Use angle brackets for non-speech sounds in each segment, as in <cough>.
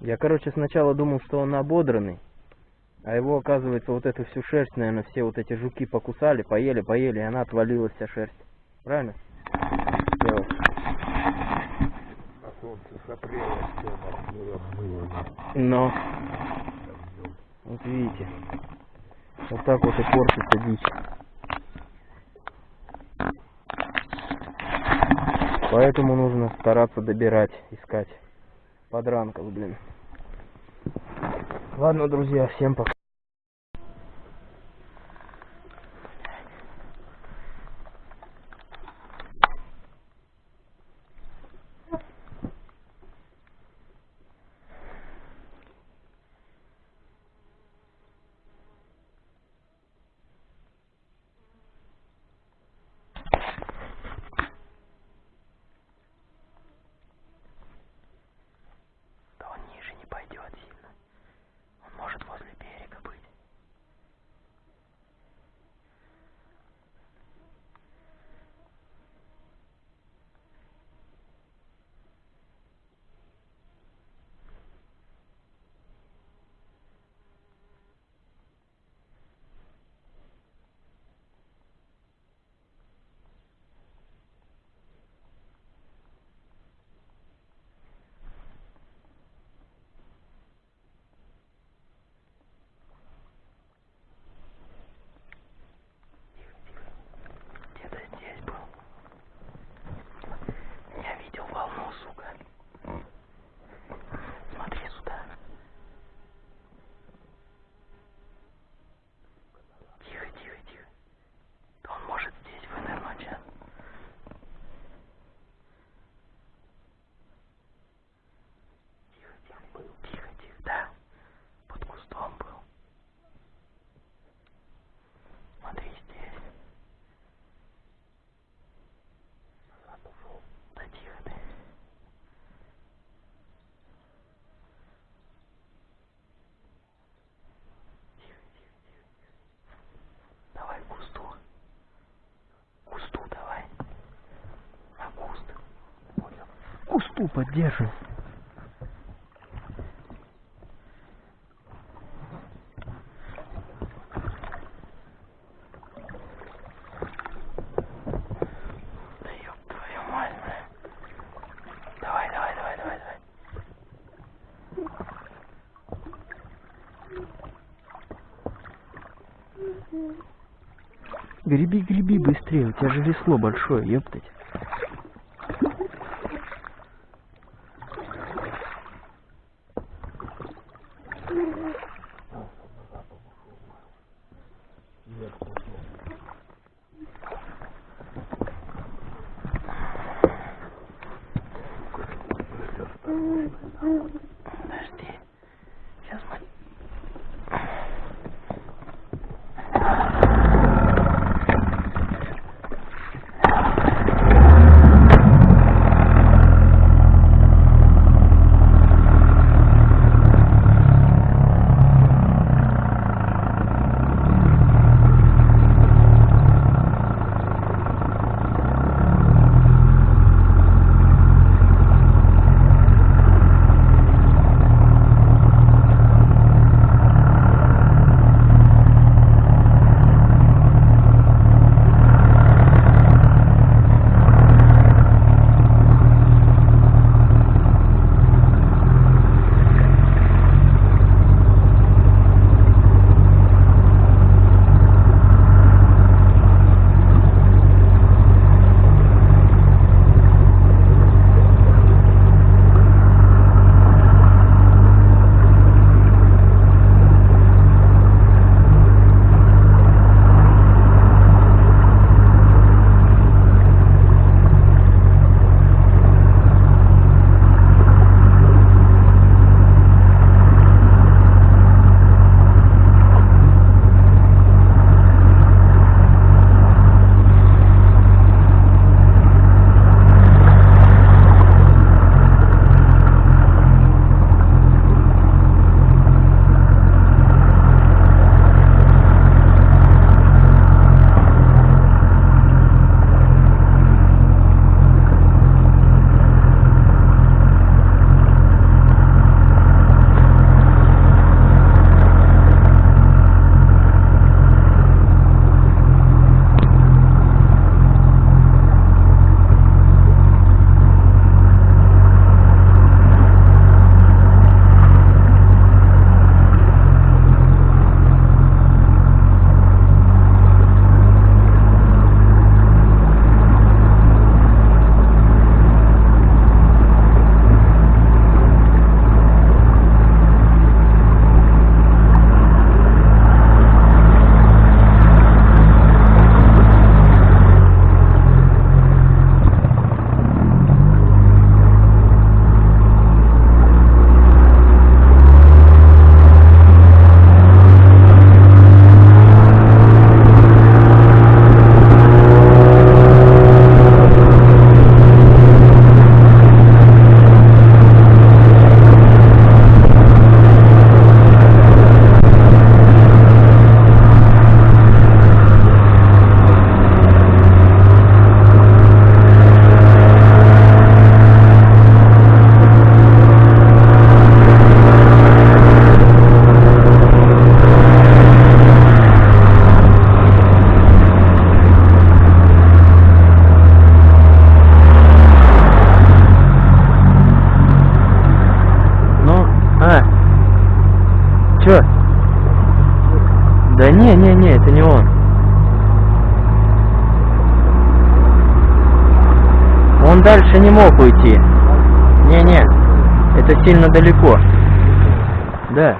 Я, короче, сначала думал, что он ободранный, а его, оказывается, вот эту всю шерсть, наверное, все вот эти жуки покусали, поели, поели, и она отвалилась вся шерсть. Правильно? Сделал. А солнце с апреля все. Но, вот видите, вот так вот и портится дичь. Поэтому нужно стараться добирать, искать подранков, блин. Ладно, друзья, всем пока. Да он ниже не пойдет сильно. Он может возле берега быть. Где-то здесь был. Я видел волну, сука. Смотри сюда. Тихо, тихо, тихо. Да он может здесь вынырнуть, а? Тихо, тихо, был. Тихо, тихо, да. Под кустом был. Смотри здесь. Да тихо ты. Тихо, тихо, тихо, тихо. Давай к кусту. К Кусту давай. На куст. Понял. К Кусту поддерживай. Да ёб твою мать, бля. Давай, давай, давай, давай, давай. Греби, греби быстрее, у тебя же весло большое, ёптать. Подожди. Он дальше не мог уйти. Не-не, это сильно далеко. Да.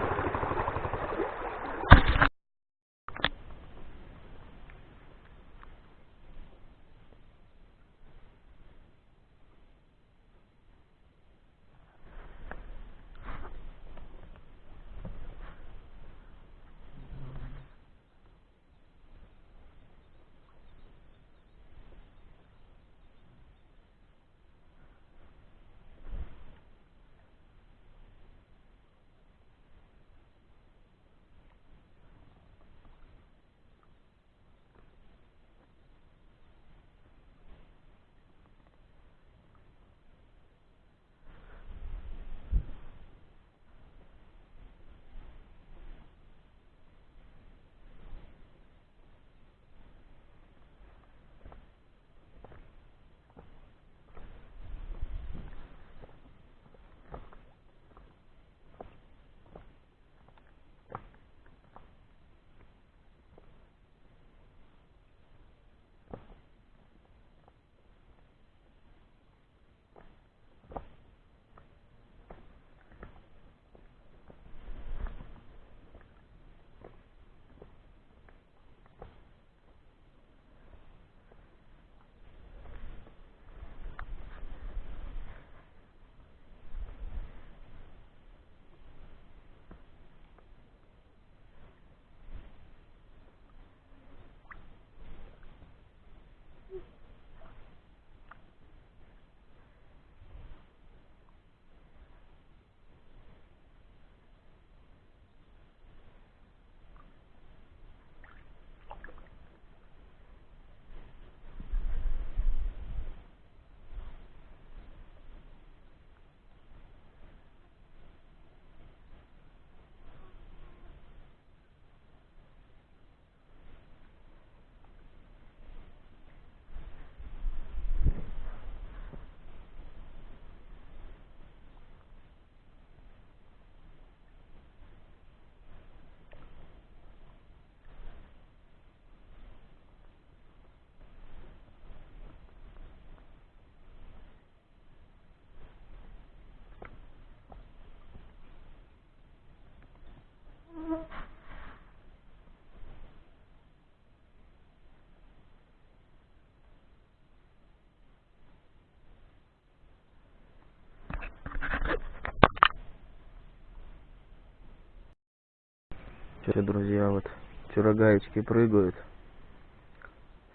Все, друзья, вот вчера гаечки прыгают.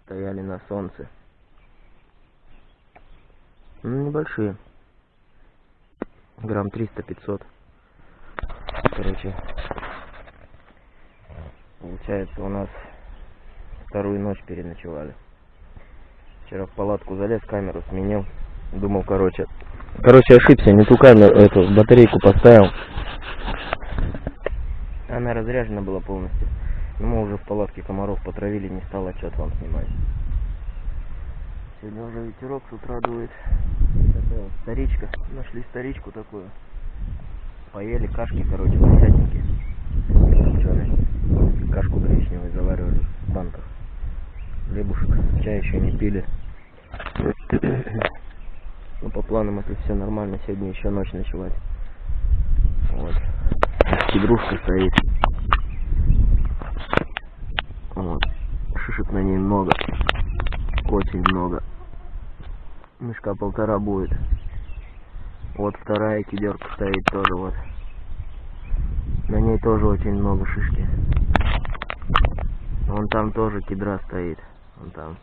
Стояли на солнце. Ну, небольшие. Грамм 300-500. Короче, получается у нас вторую ночь переночевали. Вчера в палатку залез, камеру сменил. Думал, короче, короче, ошибся, не ту камеру, эту батарейку поставил. Она разряжена была полностью. Но мы уже в палатке комаров потравили, не стал отчет вам снимать. Сегодня уже ветерок с утра дует. Такая вот старичка. Нашли старичку такую. Поели кашки, короче. Копченые. Кашку гречневую заваривали в банках. Хлебушек. Чай еще не пили. Ну, по планам, если все нормально, сегодня еще ночь ночевать. Вот. Кедрушка стоит. Вот. Шишек на ней много. Очень много. Мешка полтора будет. Вот вторая кедерка стоит тоже вот. На ней тоже очень много шишки. Вон там тоже кедра стоит. Вон там.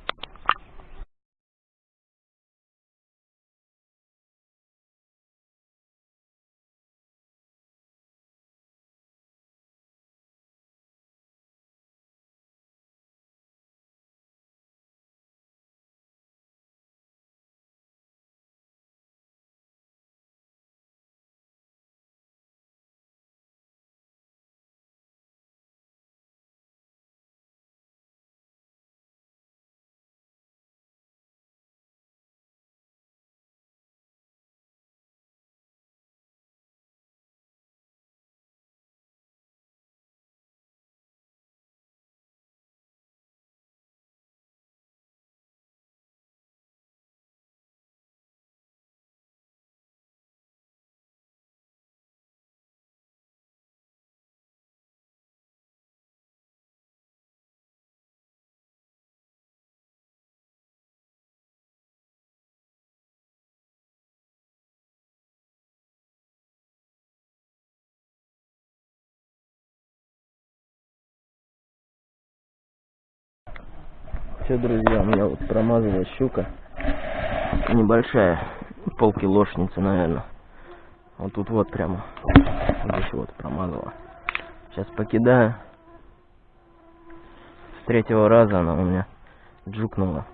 Все, друзья, у меня вот промазала щука. Небольшая, полкилошница, наверное. Вот тут вот прямо. Здесь вот промазала. Сейчас покидаю. С третьего раза она у меня джукнула.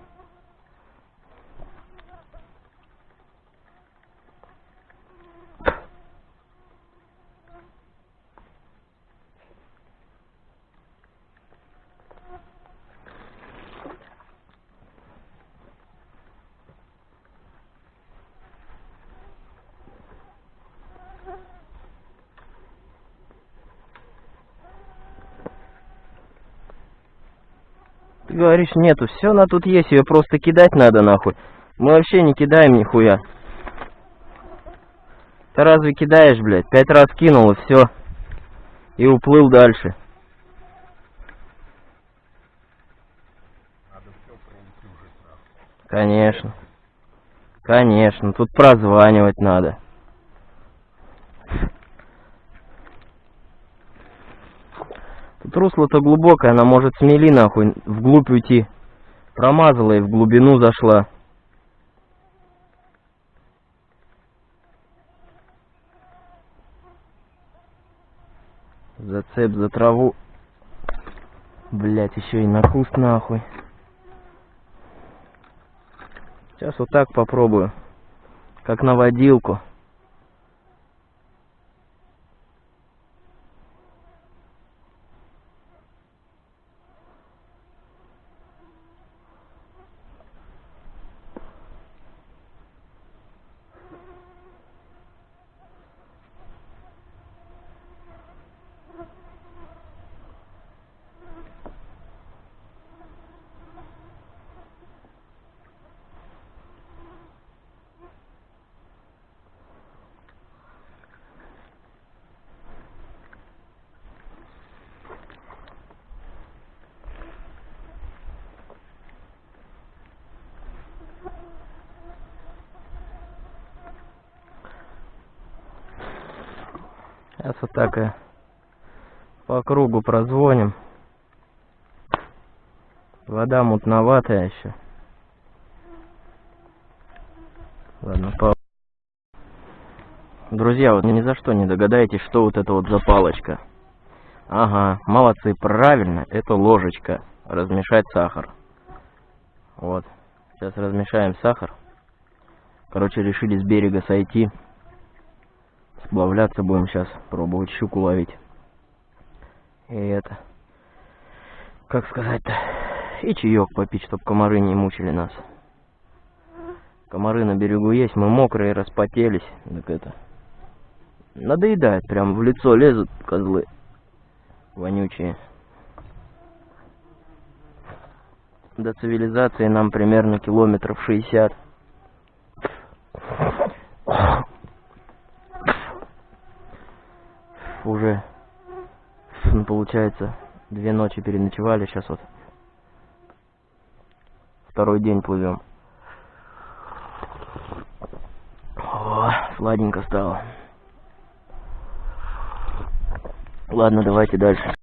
Ты говоришь, нету, все на тут есть, ее просто кидать надо нахуй. Мы вообще не кидаем нихуя. Ты разве кидаешь, блядь? Пять раз кинул и все. И уплыл дальше. Конечно. Конечно, тут прозванивать надо. Тут русло-то глубокое, она может смели нахуй вглубь уйти. Промазала и в глубину зашла. Зацеп за траву. Блять, еще и на куст нахуй. Сейчас вот так попробую. Как на водилку. Сейчас вот так и по кругу прозвоним. Вода мутноватая еще. Ладно, по... Друзья, вот ни за что не догадаетесь, что вот это вот за палочка. Ага, молодцы, правильно, это ложечка. Размешать сахар. Вот. Сейчас размешаем сахар. Короче, решили с берега сойти. Сплавляться будем сейчас, пробовать щуку ловить. И это... Как сказать-то? И чаек попить, чтобы комары не мучили нас. Комары на берегу есть, мы мокрые, распотелись. Так это... Надоедает, прям в лицо лезут козлы. Вонючие. До цивилизации нам примерно километров 60. Уже, получается, две ночи переночевали, сейчас вот второй день плывем. Сладенько стало. Ладно, давайте дальше.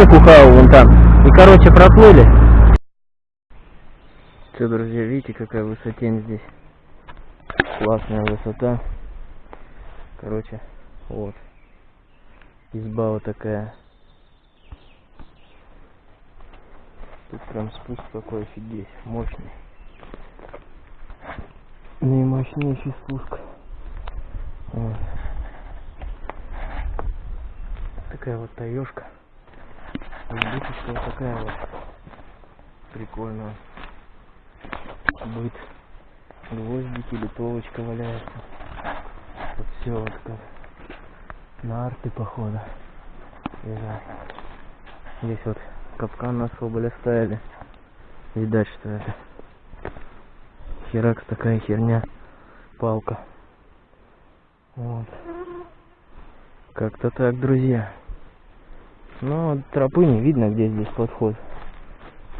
Землянику хавал вон там. И, короче, проплыли. Все, друзья, видите, какая высотень здесь. Классная высота. Короче, вот. Изба вот такая. Тут прям спуск такой офигеть, мощный. Наимощнейший спуск. Вот. Такая вот таешка. Избушечка вот такая вот. Прикольная. Быт. Гвоздики, литовочка валяется. Вот все вот как. Нарты походу. Лежат. Здесь вот капкан на соболь оставили. Видать, что это. Херакс такая херня. Палка. Вот. Как-то так, друзья. Но тропы не видно, где здесь подход.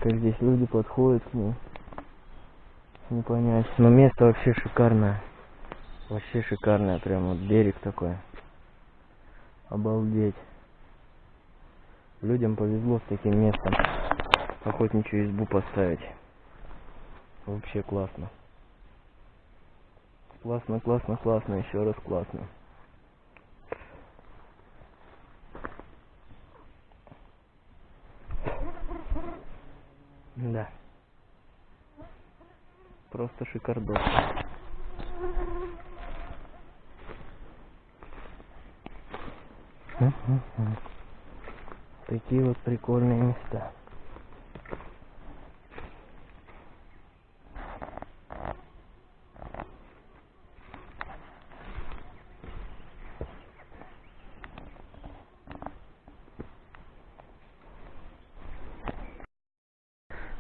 Как здесь люди подходят к. Не понять. Но место вообще шикарное. Вообще шикарное. Прям вот берег такой. Обалдеть. Людям повезло с таким местом. Охотничью избу поставить. Вообще классно. Классно, классно, классно, еще раз классно. Да. Просто шикардос. Такие вот прикольные места.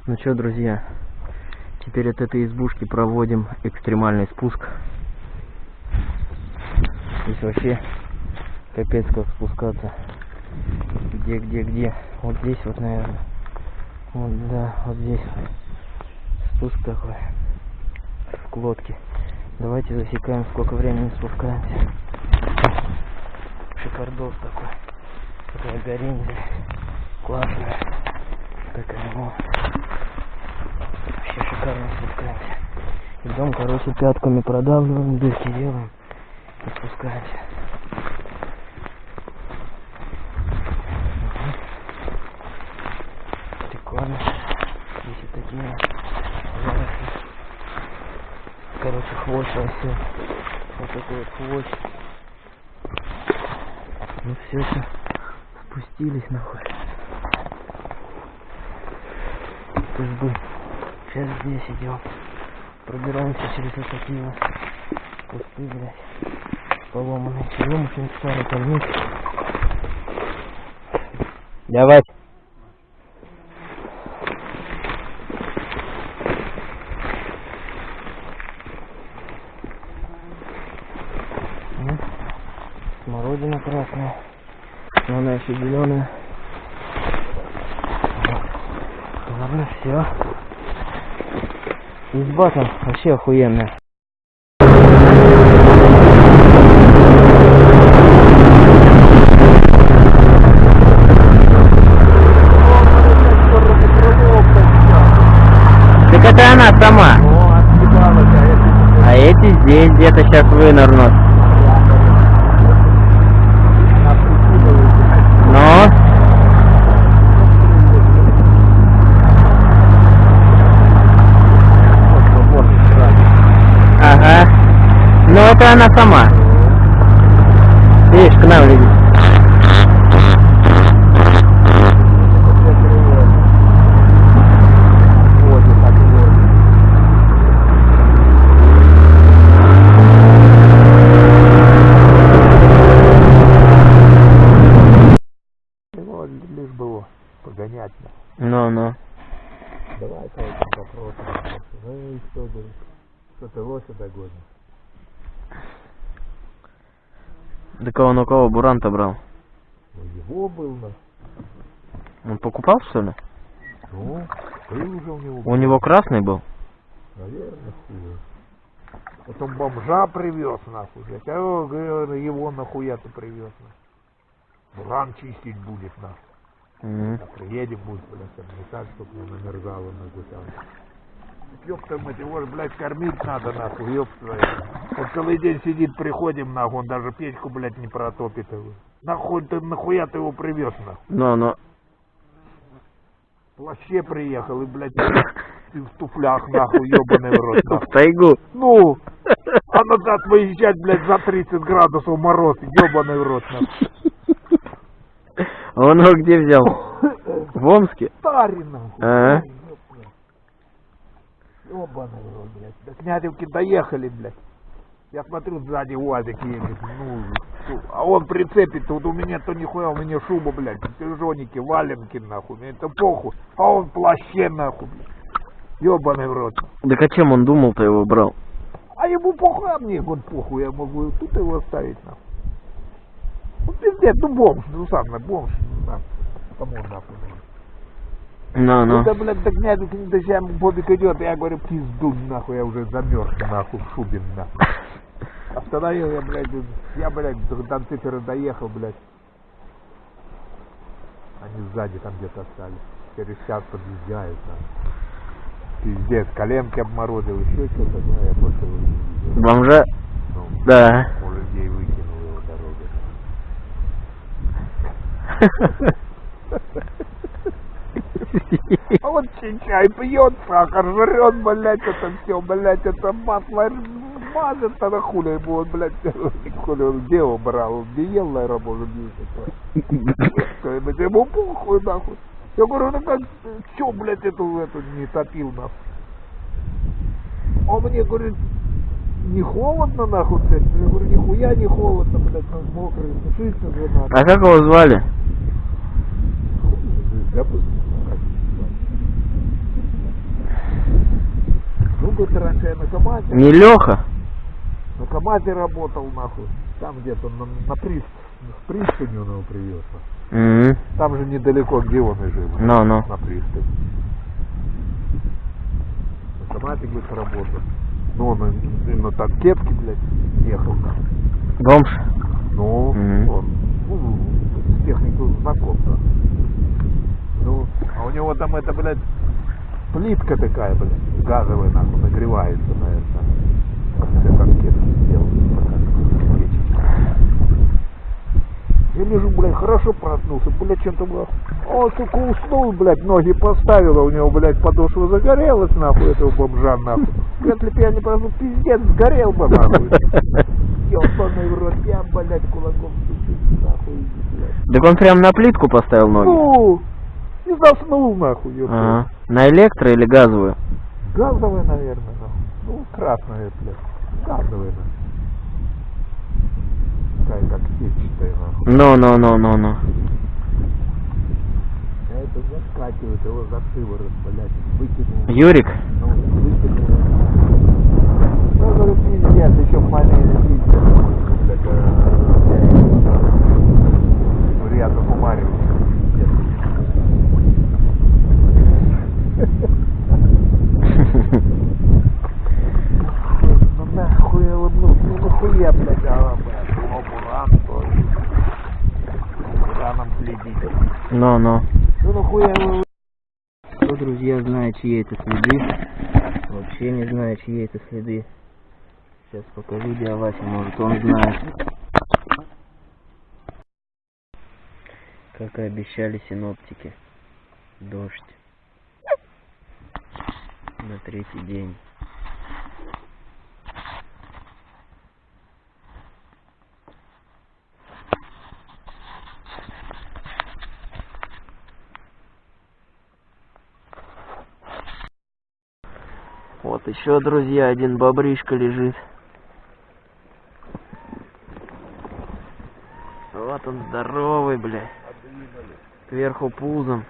Ну что, друзья, теперь от этой избушки проводим экстремальный спуск. Здесь вообще капец как спускаться. Где, где, где? Вот здесь вот, наверное. Вот, да, вот здесь. Спуск такой. В лодке. Давайте засекаем, сколько времени спускаемся. Шикардос такой. Такая горень здесь. Классная. Такая вот. Шикарно спускаемся. Идем, короче, пятками продавливаем, дырки делаем и спускаемся. Прикольно. Здесь вот такие заросли. Короче, хвощ растет. Вот такой вот хвощ. Ну все, все. Спустились нахуй. Бы. Сейчас здесь идем. Пробираемся через вот такие вот кусты, блядь. Поломанные. Берем очень старый камник. Давай. Ну, Смородина красная. Но она еще зеленая. Ладно, все. Изба там вообще охуенная. Так это она сама. А эти здесь где-то сейчас вынырнут. Но Ага. Ну это она сама. Видишь, к нам летит. Ну, лишь было погонять. на. Ну, ну. Давай короче, попробуем. Ну и что, говорит, что ты лося догонишь? Да кого на кого Буранта брал? Его был на. Он покупал, что ли? Ну, был уже у него. У него красный был? Наверное, хуй. Потом бомжа привез, нахуй, блядь. А я говорю, его нахуя ты привез, нахуй. Буран чистить будет, нахуй. Мгм. А приедем, будет, блядь, обметать, чтобы не намерзало нахуй там. Ёпта мать, его ж, блядь, кормить надо, нахуй, твою. Вот целый день сидит, приходим, нахуй, он даже печку, блядь, не протопит его. Нахуй ты, нахуя ты его привез, нахуй? Ну, ну. В плаще приехал и, блядь, ты в туфлях, нахуй, ёбаный в рот, <laughs> В нахуй. тайгу. Ну, а назад выезжать, блядь, за 30 градусов мороз, ёбаный в рот, нахуй. А Он его где взял? В Омске? Тари, нахуй. Ага. Рот, блядь. До Князевки доехали, блядь. Я смотрю, сзади УАЗик едет, ну, а он прицепит, тут у меня то нихуя, у меня шуба, блядь, пижоники, валенки, нахуй, мне это похуй, а он в плаще, нахуй, блядь. Ёбаный в рот. Так а чем он думал-то его брал? А ему похуй, а мне вот похуй, я могу тут его оставить, нахуй. Ну, пиздец, ну бомж, ну сам, на бомж, ну, нахуй. Кому нахуй нужен? Ну, ну. Это, блядь, до Князевки не доезжаем, Бобик идет, я говорю, пизду, нахуй, я уже замерз, нахуй, в шубе, нахуй. <laughs> Остановил я, блядь, я, блядь, до цифры доехал, блядь. Они сзади там где-то остались. Через час подъезжают, нахуй. Пиздец, коленки обморозил, еще что-то, ну, я просто его не видел. Бомжа? Ну, Да. у людей выкинул его дороги. <laughs> А вот чай пьет, сахар жрет, блядь, это все, блядь, это масло мазет, а на хули ему, он, блядь, хули он где его брал, он не ел, наверное, может, не Что-нибудь ему похуй, нахуй. Я говорю, ну как, че, блядь, эту, эту не топил, нахуй. Он мне говорит, не холодно, нахуй, блядь. Я говорю, нихуя не холодно, блядь, ну, мокрый, сушиться же надо. А как его звали? Забыл. как его звать. Ну, говорит, раньше я на КамАЗе, Не Леха? на КамАЗе работал, нахуй. Там где-то на, на прист, в пристани он его привез. нахуй. Угу. Там же недалеко, где он и жил. Ну, ну. На пристани. На КамАЗе, говорит, работал. Ну, он и- и на танкетке, блядь, ехал. нахуй. Бомж? Ну, Мгм. он, ну, с техникой знаком, да. Ну, а у него там это, блядь, плитка такая, блядь, газовая, нахуй, нагревается на танкетки сделал, такая печечка. Я лежу, блядь, хорошо проснулся, блядь, чем-то было. Он, сука, уснул, блядь, ноги поставил, а у него, блядь, подошва загорелась, нахуй, этого бомжа, нахуй. Если бы я не проснулся, пиздец, сгорел бы, нахуй. Ёбаный в рот, я, блядь, кулаком стучу, нахуй, блядь. Так он прям на плитку поставил ноги? Ну, и заснул, нахуй, ёпта. На электро или газовую? Газовая, наверное. Ну, красная, блядь. Газовая. Такая, как сетчатая, нахуй. Ну, ну, ну, ну, ну. Это заскакивает его за шиворот, блядь, выкинул. Юрик? Ну, выкинул. Ну, говорю, пиздец, еще маленький пиздец. блядь, э, Рядом умаривает. Ну нахуй я улыбнулся, ну нахуя, блядь, а, блядь, о, буран, тоже. Бураном следить. Ну, ну. Нахуя вы Кто, друзья, знает, чьи это следы? Вообще не знаю, чьи это следы. Сейчас покажу дядя Вася, может он знает. Как и обещали синоптики. Дождь. На третий день. Вот еще, друзья, один бобришка лежит. Вот он здоровый, блядь. Кверху пузом.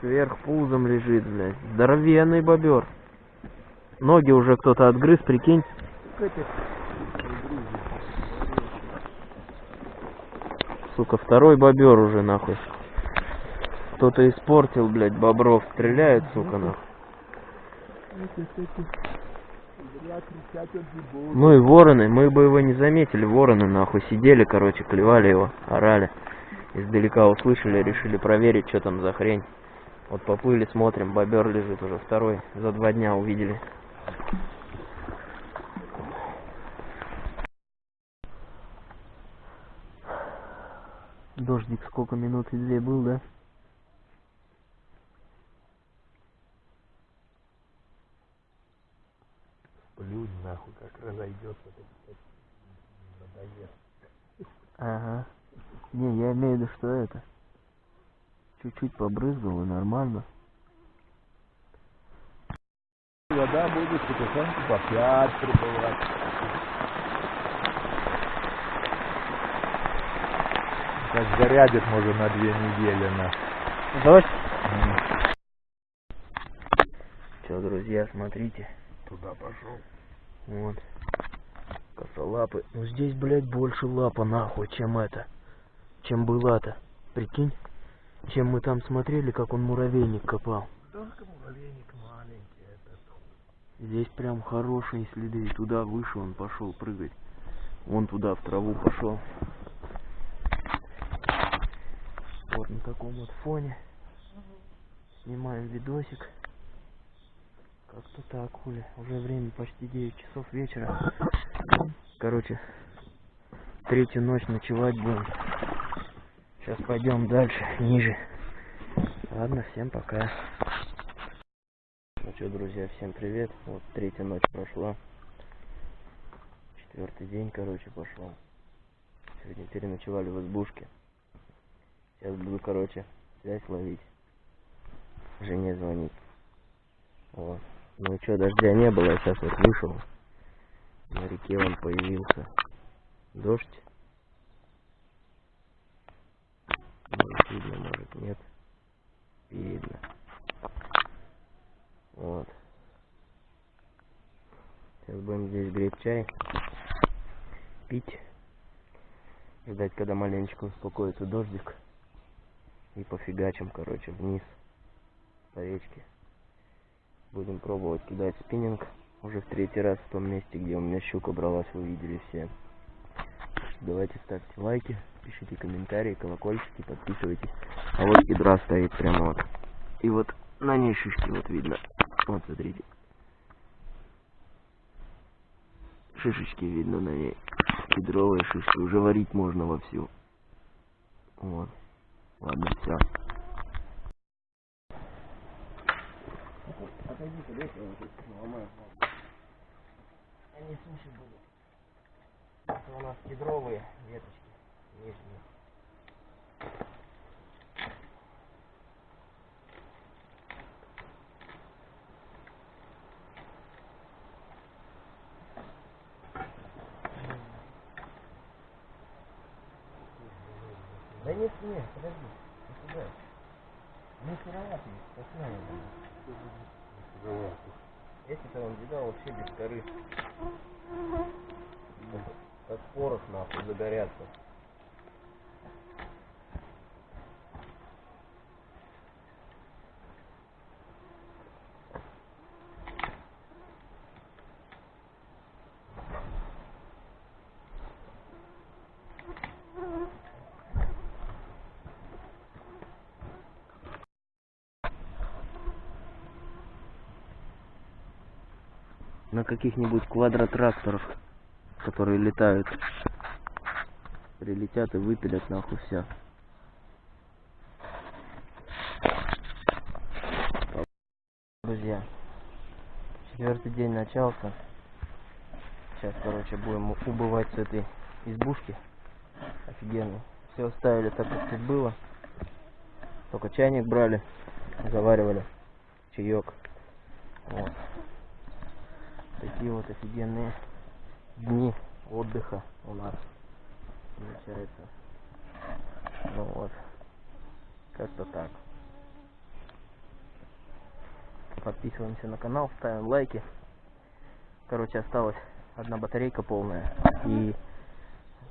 Кверх пузом лежит, блядь. Здоровенный бобер. Ноги уже кто-то отгрыз, прикинь. Сука, второй бобер уже, нахуй. Кто-то испортил, блядь, бобров. Стреляет, сука, нахуй. Ну и вороны, мы бы его не заметили, вороны нахуй сидели, короче, клевали его, орали. Издалека услышали, решили проверить, что там за хрень. Вот поплыли, смотрим, бобер лежит уже второй, за два дня увидели. Дождик сколько минут или две был, да? Плюнь нахуй, как разойдется, надоест. Ага. Не, я имею в виду, что это. Чуть-чуть побрызгал и нормально. Вода будет потихоньку по пять прибывать. Как зарядит, может, на две недели, на. Дождь? Все, друзья, смотрите. Туда пошел. Вот. Косолапы. Ну здесь, блядь, больше лапа нахуй, чем это. Чем была-то. Прикинь? Чем мы там смотрели, как он муравейник копал. Только муравейник маленький этот. Здесь прям хорошие следы. Туда выше он пошел прыгать. Вон туда, в траву пошел. Вот на таком вот фоне. Снимаем видосик. Как-то так, хули. Уже время почти 9 часов вечера. Короче, третью ночь ночевать будем. Сейчас пойдем дальше, ниже. Ладно, всем пока. Ну что, друзья, всем привет. Вот третья ночь прошла. Четвертый день, короче, пошел. Сегодня переночевали в избушке. Сейчас буду, короче, связь ловить. Жене звонить. Вот. Ну что, дождя не было, я сейчас вот вышел. На реке он появился. Дождь. Может видно, может нет. Видно. Вот. Сейчас будем здесь греть чай. Пить. Ждать, когда маленечко успокоится дождик. И пофигачим, короче, вниз. По речке. Будем пробовать кидать спиннинг. Уже в третий раз в том месте, где у меня щука бралась, вы видели все. Давайте ставьте лайки, пишите комментарии, колокольчики, подписывайтесь. А вот гидра стоит прямо вот. И вот на ней шишки вот видно. Вот смотрите. Шишечки видно на ней. Кедровые шишки. Уже варить можно вовсю. Вот. Ладно, все. Отойди-ка, дай я ломаю. Они суши будут. Это у нас кедровые веточки нижние. Да нет, нет, подожди, не сюда. Не сыроватый, посмотрим. Эти-то он видал вообще без коры. Как порох нахуй загорятся. на каких-нибудь квадротракторах, которые летают. Прилетят и выпилят нахуй все. Друзья, четвертый день начался. Сейчас, короче, будем убывать с этой избушки. Офигенно. Все оставили так, как тут было. Только чайник брали, заваривали чаек. Вот такие вот офигенные дни отдыха у нас получается. Ну вот, как-то так. Подписываемся на канал, ставим лайки. Короче, осталась одна батарейка полная и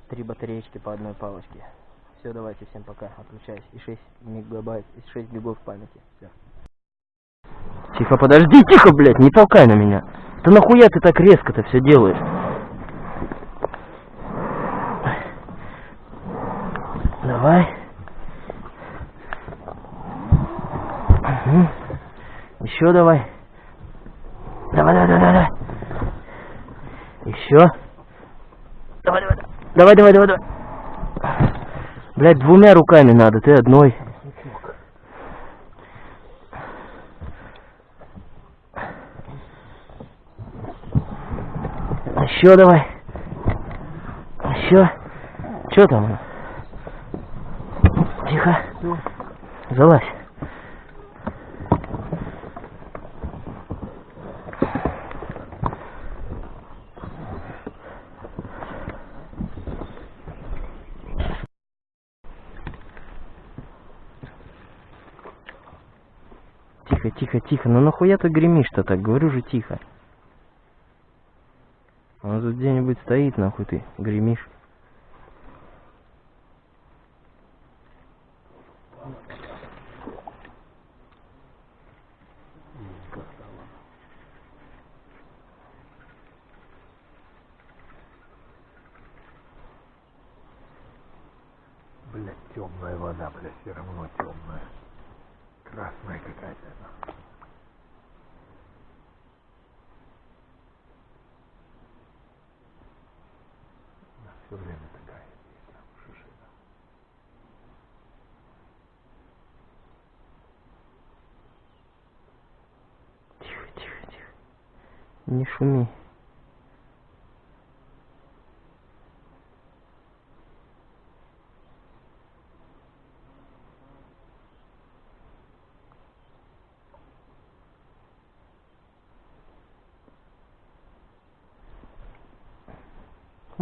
три батареечки по одной палочке. Все, давайте, всем пока, отключаюсь. И 6 мегабайт, и 6 гигов памяти. Все. Тихо, подожди, тихо, блядь, не толкай на меня. Да нахуя ты так резко-то все делаешь? Давай. Угу. Еще давай. Давай, давай, давай, давай. Еще. Давай, давай, давай, давай, давай, давай. Блять, двумя руками надо, ты одной. Еще давай. Еще. Че там? Тихо. Залазь. Тихо, тихо, тихо. Ну нахуя ты гремишь-то так? Говорю же тихо. Он тут где-нибудь стоит, нахуй ты гремишь. Блядь, темная вода, блядь, все равно темная. Красная какая-то. она. Она все время такая. есть, там, шишина. Тихо, тихо, тихо. Не шуми.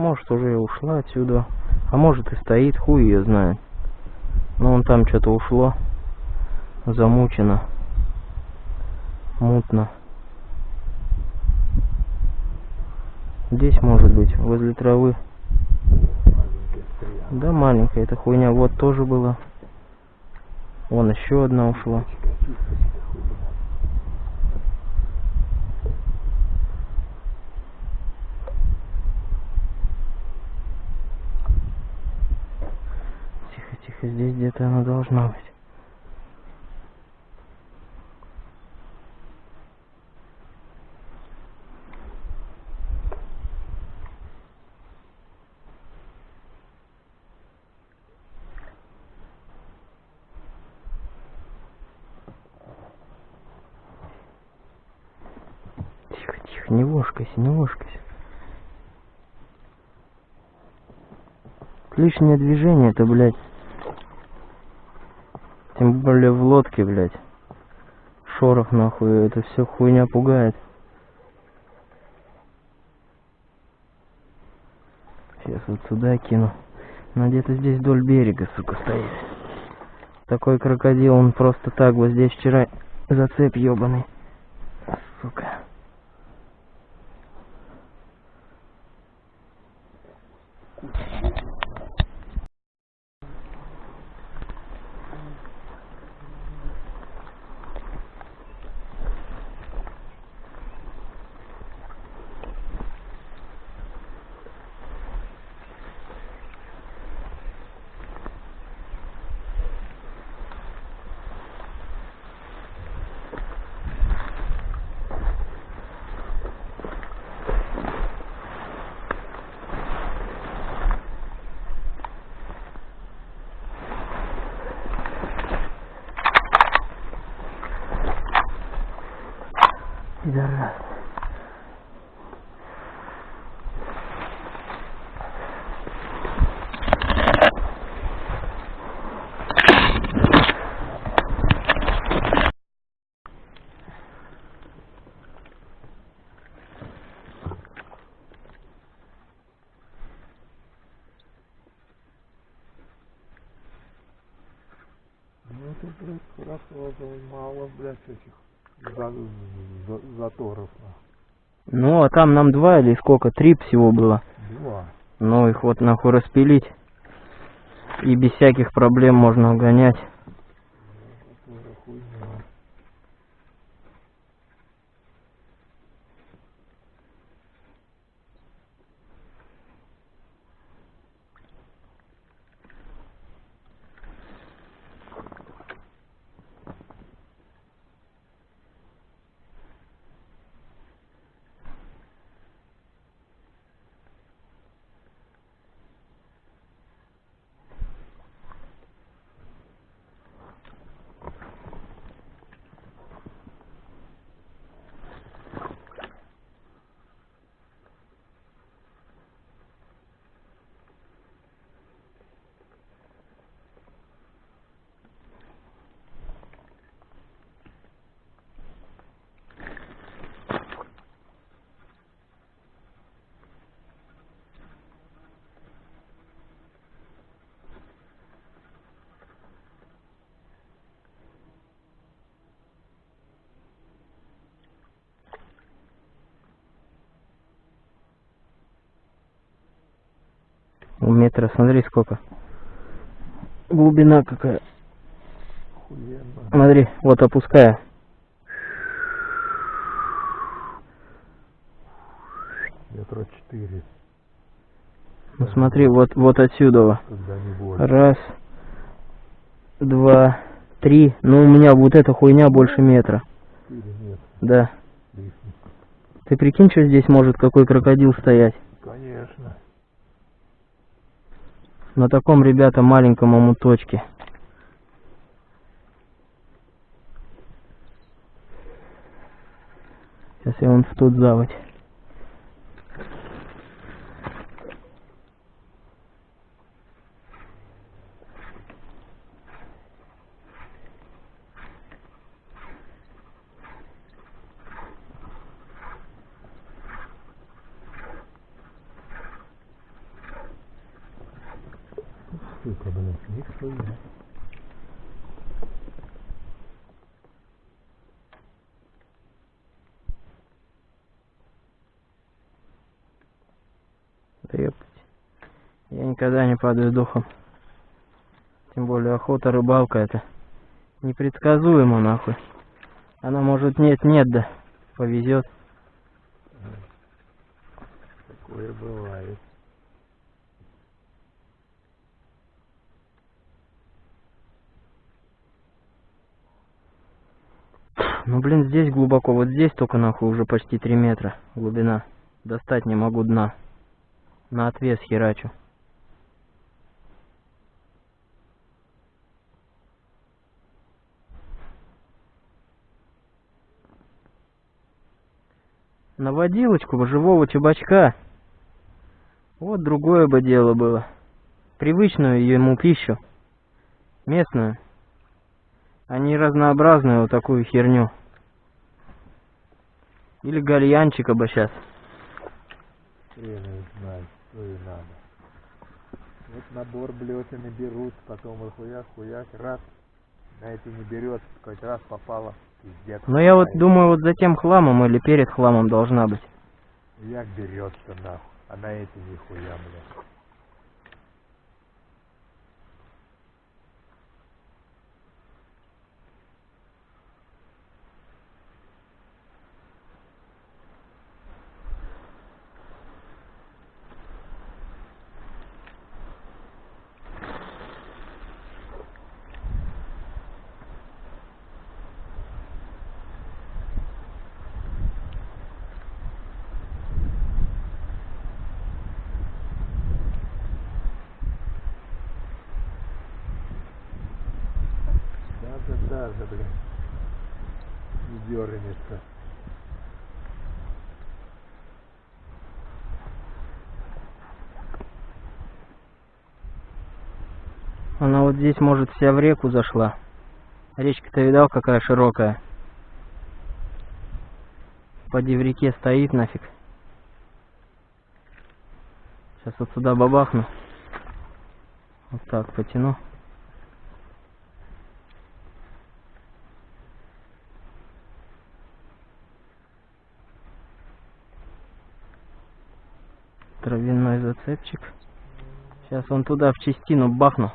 Может уже и ушла отсюда. А может и стоит, хуй ее знает. Но он там что-то ушло. Замучено. Мутно. Здесь может быть, возле травы. Маленькая. Да, маленькая эта хуйня. Вот тоже была. Вон еще одна ушла. Кисточка, хуйня. Тихо, тихо, здесь где-то она должна быть. Тихо, тихо, не вошкайся, не вошкайся. Лишнее движение это, блядь. Тем более в лодке, блядь. Шорох нахуй, это все хуйня пугает. Сейчас вот сюда кину. Она где-то здесь вдоль берега, сука, стоит. Такой крокодил, он просто так вот здесь вчера зацеп ебаный. Сука. Пидорас. Ну это, блядь, это мало, блядь, этих за- за- заторов. нахуй. Ну, а там нам два или сколько? Три всего было. Два. Ну, их вот нахуй распилить. И без всяких проблем можно угонять. Такая хуйня. У метра, смотри сколько. Глубина какая. Охуенно. Смотри, вот опуская. Метра четыре. Ну смотри, вот, вот отсюда. Раз, два, три. Ну у меня вот эта хуйня больше метра. Метра. Да. Ты прикинь, что здесь может какой крокодил стоять? Конечно. На таком, ребята, маленьком омуточке. Сейчас я вон в тот заводь. Сука, блядь, нихуя. Да ёптать. Я никогда не падаю духом. Тем более охота, рыбалка это непредсказуемо нахуй. Она может нет-нет да повезет. Такое бывает. Ну блин, здесь глубоко, вот здесь только нахуй уже почти 3 метра глубина. Достать не могу дна. На отвес херачу. На водилочку живого чебачка. Вот другое бы дело было. Привычную ему пищу. Местную. Не разнообразную вот такую херню. Или гальянчика бы сейчас. Хрен знает, что и надо. Вот набор блесен и берут, потом вот хуяк, хуяк, раз. На эти не берет, хоть раз попало, пиздец. Но я вот думаю, вот за тем хламом или перед хламом должна быть. Як берется нахуй, а на эти нихуя, блядь. Блядь. Не дернется. Она вот здесь, может, вся в реку зашла. Речка-то видал, какая широкая. Поди в реке стоит нафиг. Сейчас вот сюда бабахну. Вот так потяну. Травяной зацепчик. Сейчас он туда в частину бахну.